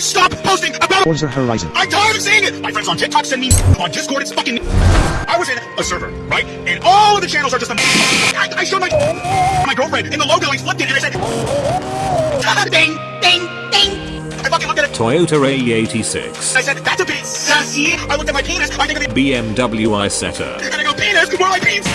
Stop posting about Forza Horizon. I'm tired of seeing it! My friends on TikTok send me on Discord, it's fucking I was in a server, right? And all of the channels are just a I, I showed my my girlfriend in the logo, I flipped it and I said Ding, ding, ding! I fucking looked at it Toyota AE86, I said, that's a bit sassy. I looked at my penis, I think of the BMW Isetta. and I go, penis, more like penis.